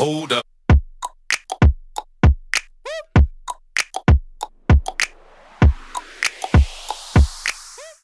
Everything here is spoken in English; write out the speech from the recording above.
Hold up.